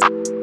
Bye.